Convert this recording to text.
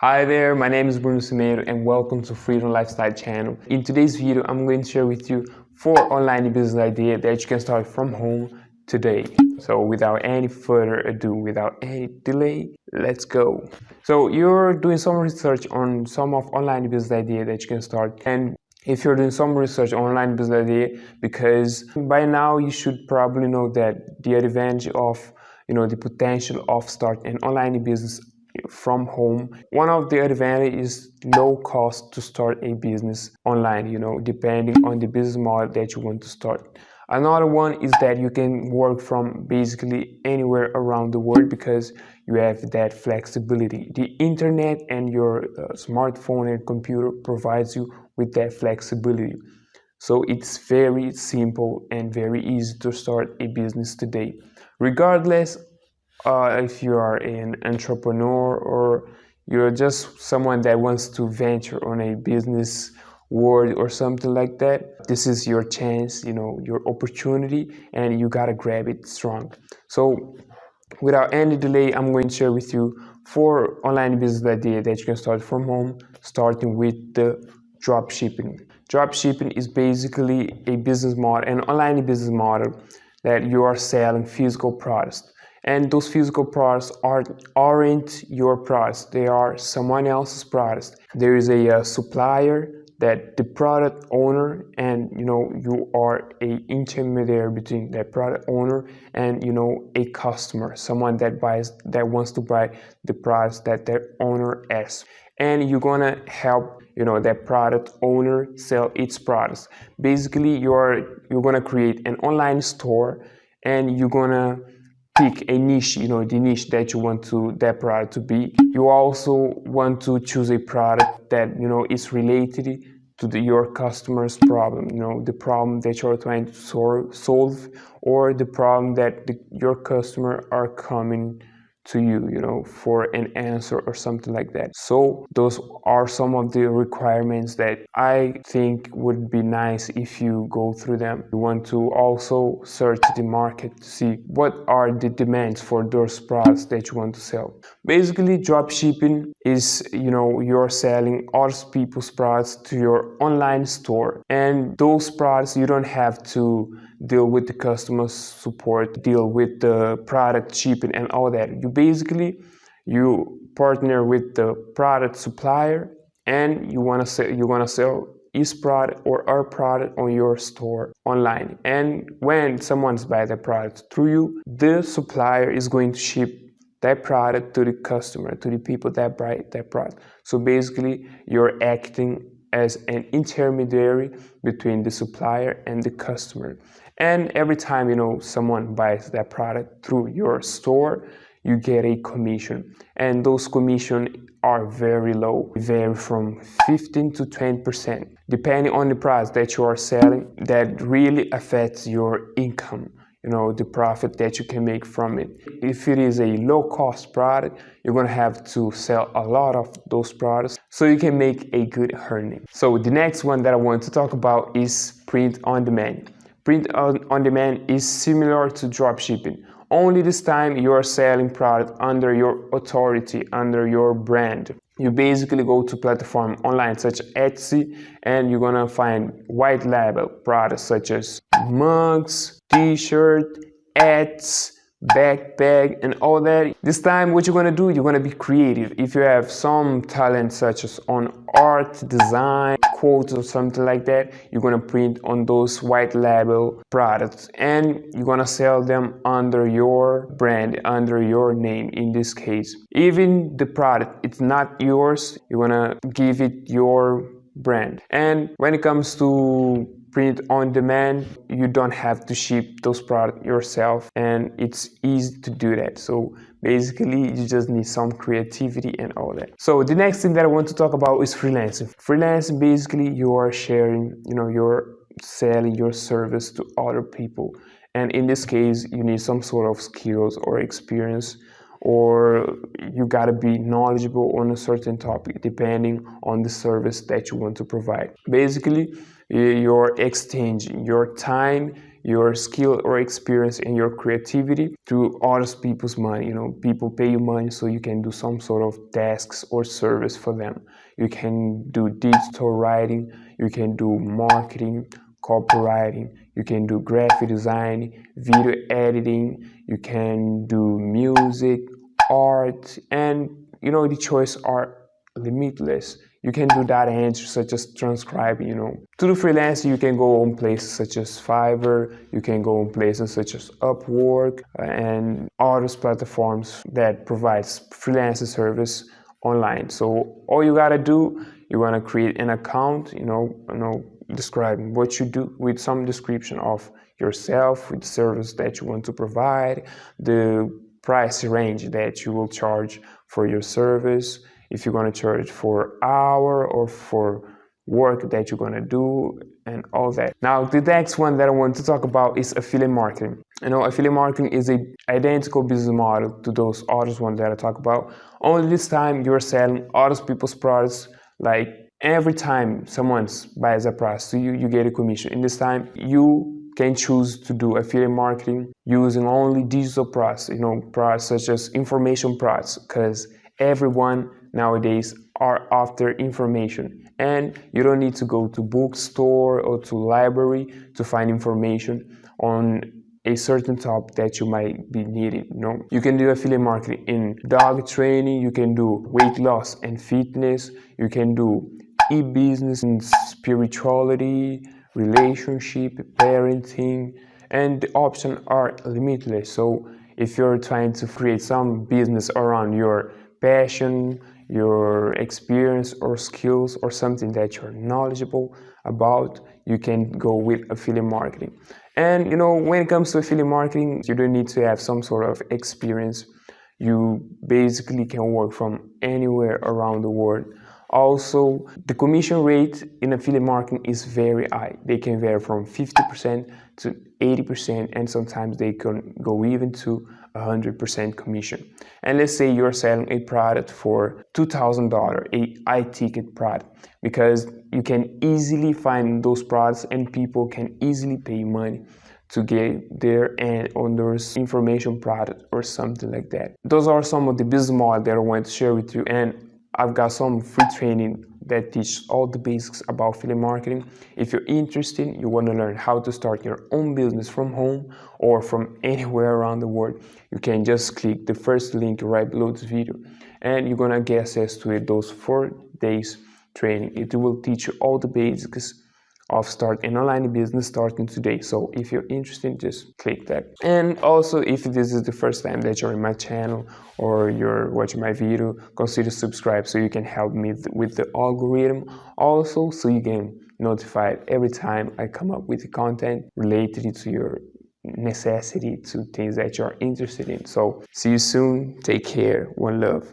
Hi there, my name is Bruno Cimeiro and welcome to Freedom Lifestyle channel. In today's video, I'm going to share with you four online business ideas that you can start from home today. So without any further ado, without any delay, let's go. So you're doing some research on some of online business ideas that you can start and if you're doing some research on online business idea because by now you should probably know that the advantage of you know the potential of starting an online business from home. One of the advantage is low cost to start a business online you know depending on the business model that you want to start. Another one is that you can work from basically anywhere around the world because you have that flexibility. The internet and your uh, smartphone and computer provides you with that flexibility. So it's very simple and very easy to start a business today. Regardless uh, if you are an entrepreneur or you're just someone that wants to venture on a business world or something like that this is your chance you know your opportunity and you gotta grab it strong. So without any delay i'm going to share with you four online business ideas that you can start from home starting with the drop shipping. Drop shipping is basically a business model an online business model that you are selling physical products and those physical products are, aren't your products. They are someone else's products. There is a, a, supplier that the product owner and you know you are a intermediary between that product owner and you know a customer someone that buys that wants to buy the products that their owner has. And you're gonna help you know that product owner sell its products. Basically you're you're gonna create an online store and you're gonna pick a niche, you know, the niche that you want to that product to be. You also want to choose a product that, you know, is related to the, your customer's problem, you know, the problem that you're trying to solve or the problem that the, your customer are coming to you you know for an answer or something like that. So those are some of the requirements that i think would be nice if you go through them. You want to also search the market to see what are the demands for those products that you want to sell. Basically drop shipping is you know you're selling other people's products to your online store and those products you don't have to deal with the customer support, deal with the product shipping and all that. You basically you partner with the product supplier and you want to sell you want to sell his product or our product on your store online and when someone's buy the product through you the supplier is going to ship that product to the customer to the people that buy that product so basically you're acting as an intermediary between the supplier and the customer. And every time you know someone buys that product through your store you get a commission. And those commission are very low. They vary from 15 to 20 percent. Depending on the price that you are selling that really affects your income you know the profit that you can make from it if it is a low cost product you're going to have to sell a lot of those products so you can make a good earning so the next one that i want to talk about is print on demand Print on demand is similar to dropshipping. Only this time you are selling product under your authority, under your brand. You basically go to platform online such as Etsy and you're gonna find white label products such as mugs, t-shirt, ads, backpack and all that. This time what you're gonna do you're gonna be creative. If you have some talent such as on art design quotes or something like that you're gonna print on those white label products. And you're gonna sell them under your brand under your name in this case. Even the product it's not yours you're gonna give it your brand. And when it comes to print on demand you don't have to ship those products yourself and it's easy to do that. So basically you just need some creativity and all that. So the next thing that i want to talk about is freelancing. Freelancing basically you are sharing you know you're selling your service to other people. And in this case you need some sort of skills or experience or you got to be knowledgeable on a certain topic depending on the service that you want to provide. Basically you're exchanging your time your skill or experience and your creativity to other people's money. You know people pay you money so you can do some sort of tasks or service for them. You can do digital writing you can do marketing copywriting you can do graphic design video editing you can do music art and you know the choice are limitless you can do data entry such as transcribing, you know. To do freelance, you can go on places such as Fiverr, you can go on places such as Upwork uh, and other platforms that provides freelance service online. So all you gotta do, you wanna create an account, you know, you know, describing what you do with some description of yourself, with the service that you want to provide, the price range that you will charge for your service, if you're going to charge for hour or for work that you're going to do and all that. Now, the next one that I want to talk about is affiliate marketing. You know, affiliate marketing is a identical business model to those other ones that I talk about. Only this time you're selling other people's products like every time someone buys a product so you, you get a commission. In this time, you can choose to do affiliate marketing using only digital products, you know, products such as information products, because everyone nowadays are after information. And you don't need to go to bookstore or to library to find information on a certain topic that you might be needing you know? You can do affiliate marketing in dog training you can do weight loss and fitness you can do e-business and spirituality relationship parenting and the options are limitless. So if you're trying to create some business around your passion, your experience or skills or something that you're knowledgeable about, you can go with affiliate marketing. And you know, when it comes to affiliate marketing, you don't need to have some sort of experience. You basically can work from anywhere around the world. Also, the commission rate in affiliate marketing is very high. They can vary from 50% to 80%, and sometimes they can go even to 100% commission. And let's say you're selling a product for $2,000, a high ticket product, because you can easily find those products and people can easily pay money to get there and on those information product or something like that. Those are some of the business models that I want to share with you and I've got some free training that teaches all the basics about affiliate marketing. If you're interested, you want to learn how to start your own business from home or from anywhere around the world, you can just click the first link right below this video and you're going to get access to it, those four days training. It will teach you all the basics of start an online business starting today. So if you're interested just click that. And also if this is the first time that you're in my channel or you're watching my video consider subscribe so you can help me with the algorithm. Also so you can notified every time I come up with content related to your necessity to things that you're interested in. So see you soon. Take care. One love